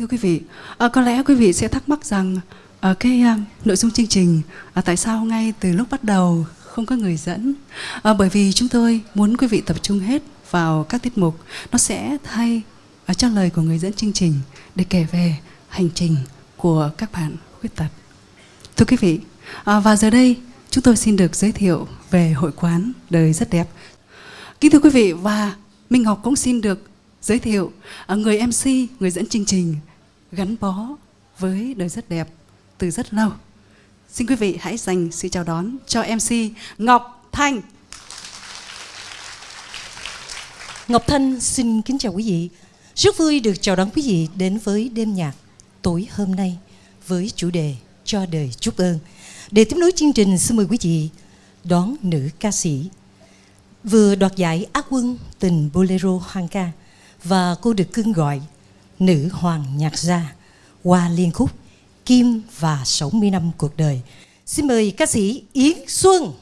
Thưa quý vị, à, có lẽ quý vị sẽ thắc mắc rằng à, cái à, nội dung chương trình à, tại sao ngay từ lúc bắt đầu không có người dẫn? À, bởi vì chúng tôi muốn quý vị tập trung hết vào các tiết mục, nó sẽ thay à, cho lời của người dẫn chương trình để kể về hành trình của các bạn khuyết tật. Thưa quý vị, à, và giờ đây chúng tôi xin được giới thiệu về hội quán đời rất đẹp. Kính thưa quý vị và Minh Ngọc cũng xin được giới thiệu à, người MC, người dẫn chương trình gắn bó với đời rất đẹp từ rất lâu. Xin quý vị hãy dành sự chào đón cho MC Ngọc Thanh. Ngọc Thanh xin kính chào quý vị. Rất vui được chào đón quý vị đến với đêm nhạc tối hôm nay với chủ đề Cho đời chúc ơn. Để tiếp nối chương trình, xin mời quý vị đón nữ ca sĩ vừa đoạt giải Á quân tình Bolero Hoàng ca và cô được cưng gọi nữ hoàng nhạc gia qua liên khúc, Kim và 60 năm cuộc đời. Xin mời ca sĩ Yến Xuân.